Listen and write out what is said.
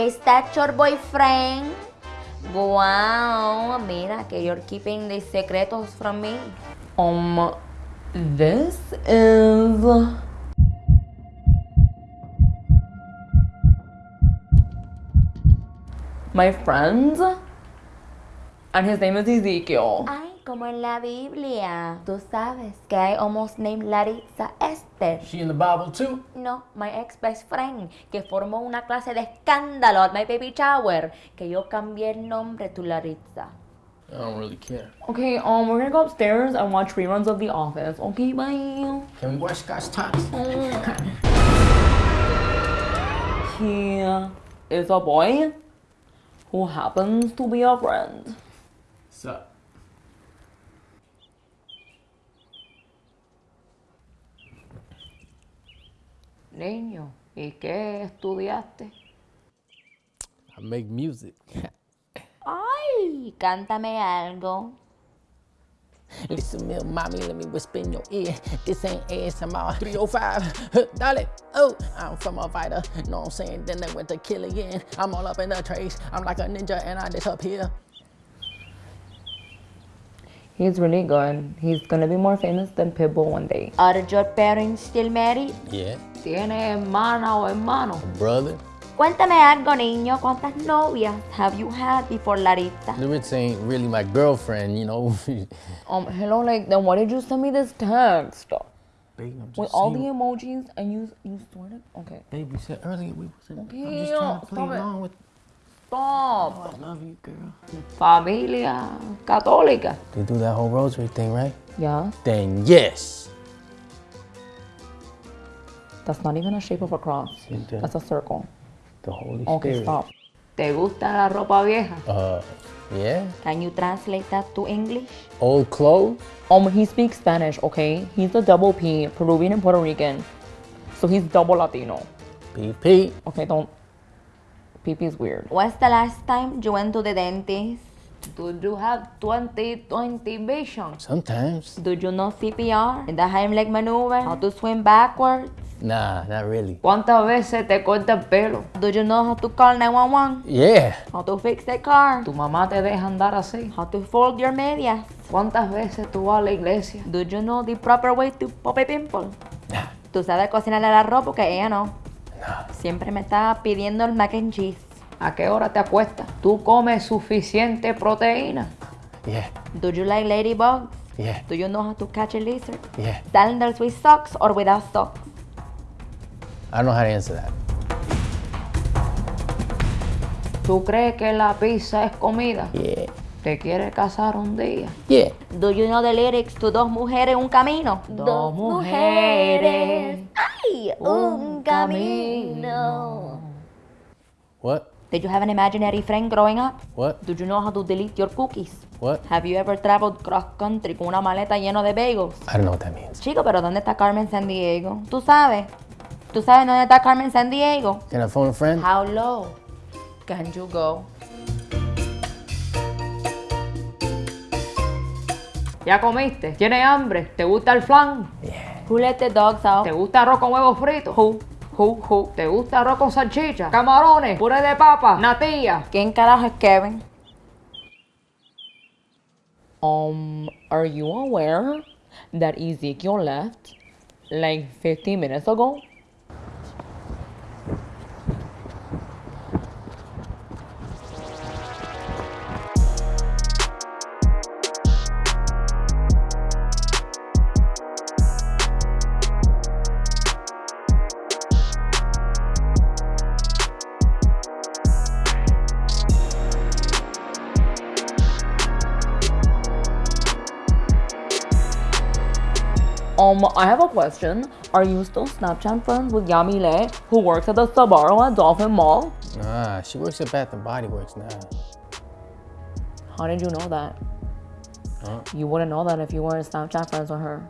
is that your boyfriend? Wow, mira que you're keeping the secretos from me. Um, this is... My friend. And his name is Ezekiel. Ay, como en la Biblia. Tú sabes que I almost named Larissa Esther. She in the Bible too? No, my ex best friend, que formó una clase de escándalo at my baby shower, que yo cambié el nombre to Larissa. I don't really care. Okay, um, we're gonna go upstairs and watch reruns of The Office. Okay, bye. Can we watch Scott's Tots? He is a boy who happens to be a friend. What's Niño, ¿y qué estudiaste? I make music. Ay, cántame algo. Listen, me, mommy, let me whisper in your ear. This ain't ASMR 305. Huh, Dale. Oh, I'm from a fighter. Know what I'm saying? Then they went to kill again. I'm all up in the trace. I'm like a ninja and I disappear. He's really good. He's gonna be more famous than Pitbull one day. Are your parents still married? Yeah, ¿Tiene hermana o hermano? brother. Cuéntame algo, niño. ¿Cuántas novias have you had before Larissa? Larissa ain't really my girlfriend, you know. Um, hello, like, then why did you send me this text? Babe, I'm just With all the emojis and you you stored it? Okay. Babe, we said earlier we wasn't. I'm just trying to play along with. Stop. I love you, girl. Familia católica. They do that whole rosary thing, right? Yeah, Then yes. that's not even a shape of a cross. That's a circle. The Holy Okay, Spirit. stop. ¿Te gusta la ropa vieja? Uh, yeah. Can you translate that to English? Old clothes. Um, he speaks Spanish, okay? He's a double P, Peruvian and Puerto Rican. So he's double Latino. PP. Okay, don't. PP is weird. When's the last time you went to the dentist? Do you have 20/20 vision? Sometimes. Do you know CPR? The Heimlich maneuver? How to swim backwards? Nah, not really. ¿Cuántas veces te corta el pelo? Do you know how to call 911? Yeah. How to fix the car? ¿Tu mamá te deja andar así? How to fold your medias? ¿Cuántas veces tú vas a la iglesia? Do you know the proper way to pop a pimple? Nah. Tú sabes cocinar el arroz porque ella no. Siempre me está pidiendo el mac and cheese. ¿A qué hora te acuestas? ¿Tú comes suficiente proteína? Yeah. Do you like ladybugs? Yeah. Do you know how to catch a lizard? Yeah. Sandals with socks or without socks? I don't know how to answer that. ¿Tú crees que la pizza es comida? Yeah. ¿Te quieres casar un día? Yeah. Do you know the lyrics to Dos Mujeres, Un Camino? Dos mujeres, ¡Ay! Un camino. What? Did you have an imaginary friend growing up? What? Do you know how to delete your cookies? What? Have you ever traveled cross country con una maleta llena de bagels? I don't know what that means. Chico, pero ¿dónde está Carmen San Diego? ¿Tú sabes? ¿Tú sabes dónde está Carmen San Diego? Can I phone a friend? How low can you go? ¿Ya comiste? ¿Tienes hambre? ¿Te gusta el flan? Who let the dogs out? ¿Te gusta arroz con huevos fritos? Who? Who? Who? ¿Te gusta arroz con salchicha? ¿Camarones? ¿Puré de papa? ¿Natilla? ¿Quién carajo es Kevin? Um, are you aware that Ezekiel left like 15 minutes ago? Um, I have a question. Are you still Snapchat friends with Yamile, who works at the Sbarro at Dolphin Mall? Nah, she works at Bath and Body Works now. How did you know that? Huh? You wouldn't know that if you weren't Snapchat friends with her.